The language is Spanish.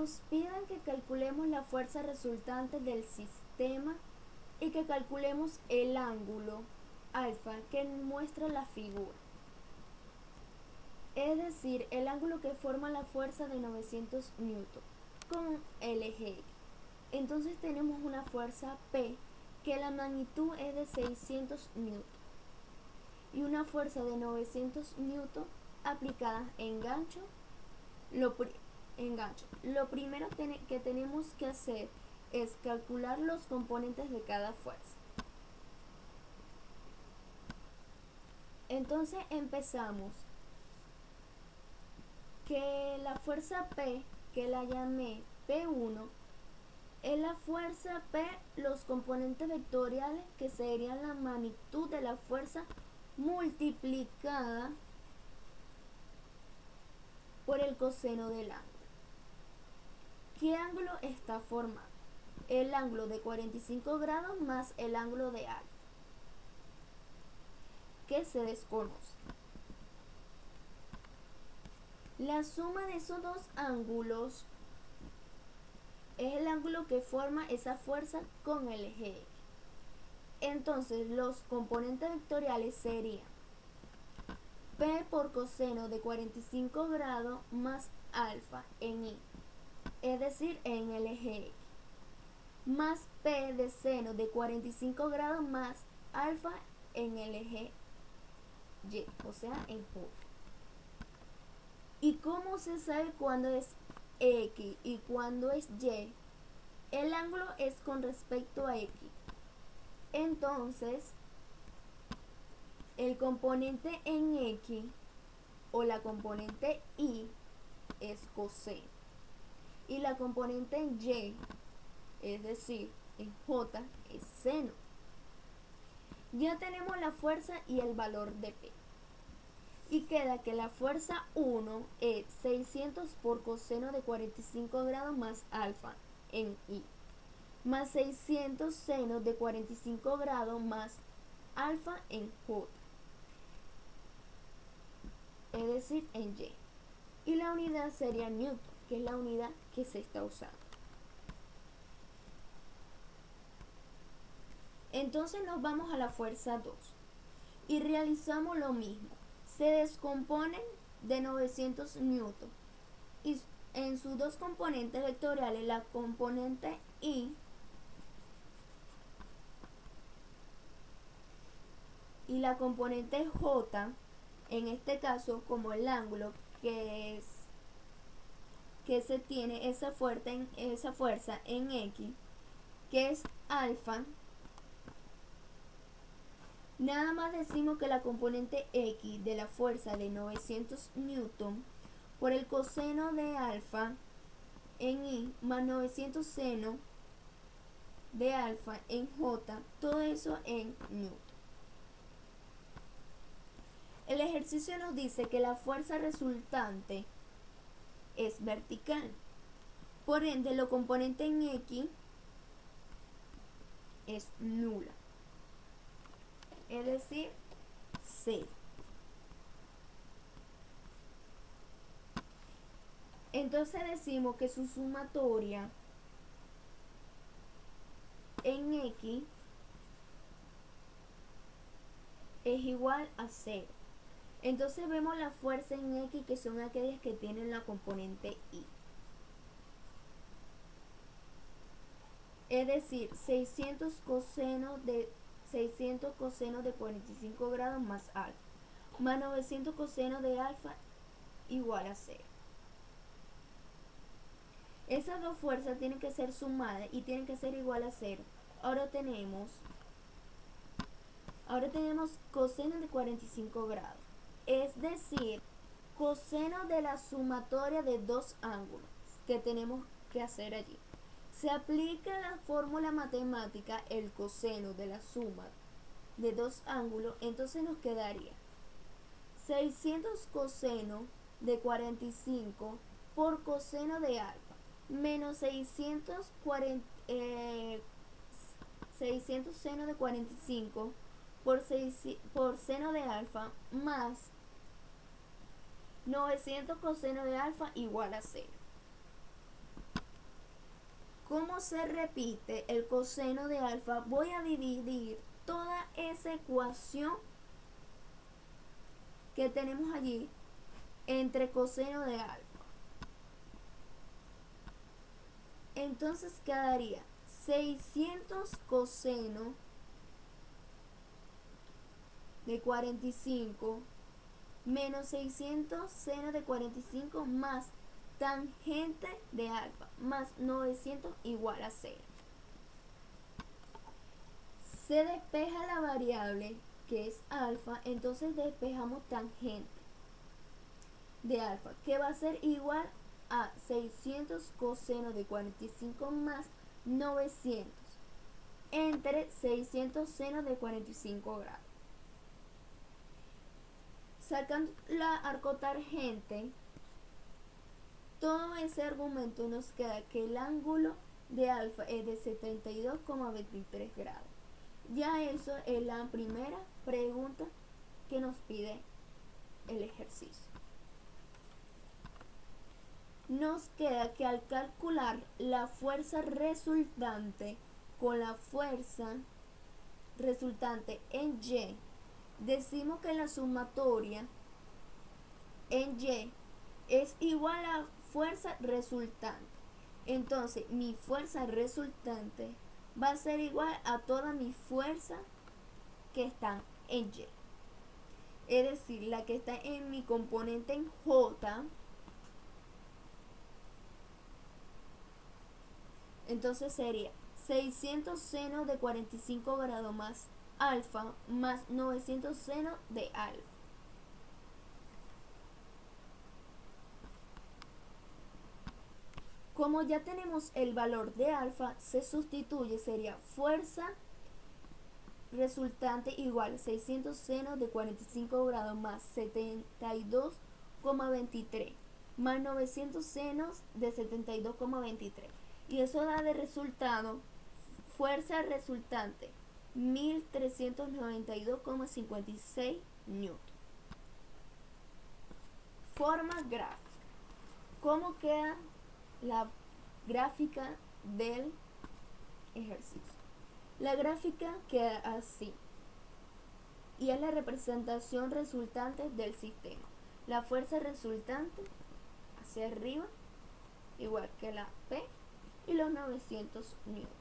Nos piden que calculemos la fuerza resultante del sistema y que calculemos el ángulo alfa que muestra la figura. Es decir, el ángulo que forma la fuerza de 900 newton con el eje. Entonces tenemos una fuerza P que la magnitud es de 600 newton y una fuerza de 900 newton aplicada en gancho. Engancho. Lo primero que tenemos que hacer es calcular los componentes de cada fuerza. Entonces empezamos que la fuerza P, que la llamé P1, es la fuerza P, los componentes vectoriales que serían la magnitud de la fuerza multiplicada por el coseno del ángulo. ¿Qué ángulo está formado? El ángulo de 45 grados más el ángulo de alfa, que se desconoce. La suma de esos dos ángulos es el ángulo que forma esa fuerza con el eje X. Entonces los componentes vectoriales serían P por coseno de 45 grados más alfa en Y es decir, en el eje X, más P de seno de 45 grados más alfa en el eje Y, o sea, en J. ¿Y cómo se sabe cuándo es X y cuándo es Y? El ángulo es con respecto a X. Entonces, el componente en X o la componente Y es coseno y la componente en Y, es decir, en J, es seno. Ya tenemos la fuerza y el valor de P. Y queda que la fuerza 1 es 600 por coseno de 45 grados más alfa en I. Más 600 seno de 45 grados más alfa en J. Es decir, en Y. Y la unidad sería Newton que es la unidad que se está usando. Entonces nos vamos a la fuerza 2 y realizamos lo mismo. Se descomponen de 900 newton y en sus dos componentes vectoriales, la componente I y la componente J, en este caso como el ángulo que es que se tiene esa, fuerza en, X, que es alfa, nada más decimos que la componente X de la fuerza de 900 newton por el coseno de alfa en Y más 900 seno de alfa en J, todo eso en newton. El ejercicio nos dice que la fuerza resultante es vertical. Por ende, lo componente en X es nula. Es decir, C. Entonces decimos que su sumatoria en X es igual a 0. Entonces vemos la fuerza en X que son aquellas que tienen la componente Y. Es decir, 600 coseno de 600 coseno de 45 grados más alfa, más 900 coseno de alfa igual a 0. Esas dos fuerzas tienen que ser sumadas y tienen que ser igual a 0. Ahora tenemos ahora tenemos coseno de 45 grados es decir, coseno de la sumatoria de dos ángulos que tenemos que hacer allí. Se aplica la fórmula matemática el coseno de la suma de dos ángulos, entonces nos quedaría 600 coseno de 45 por coseno de alfa menos 640, 600 eh, seno de 45 por, por seno de alfa más 900 coseno de alfa igual a 0. Como se repite el coseno de alfa, voy a dividir toda esa ecuación que tenemos allí entre coseno de alfa. Entonces quedaría 600 coseno de 45 menos 600 seno de 45 más tangente de alfa más 900 igual a 0. Se despeja la variable que es alfa, entonces despejamos tangente de alfa, que va a ser igual a 600 coseno de 45 más 900 entre 600 seno de 45 grados. Sacando la arcotangente, todo ese argumento nos queda que el ángulo de alfa es de 72,23 grados. Ya eso es la primera pregunta que nos pide el ejercicio. Nos queda que al calcular la fuerza resultante con la fuerza resultante en Y decimos que la sumatoria en Y es igual a fuerza resultante. Entonces, mi fuerza resultante va a ser igual a toda mi fuerza que está en Y. Es decir, la que está en mi componente en J. Entonces sería 600 seno de 45 grados más alfa más 900 seno de alfa. Como ya tenemos el valor de alfa, se sustituye, sería fuerza resultante igual 600 seno de 45 grados más 72,23 más 900 senos de 72,23 y eso da de resultado fuerza resultante 1392,56 newton. Forma gráfica. ¿Cómo queda la gráfica del ejercicio? La gráfica queda así. Y es la representación resultante del sistema. La fuerza resultante hacia arriba, igual que la P, y los 900 newton.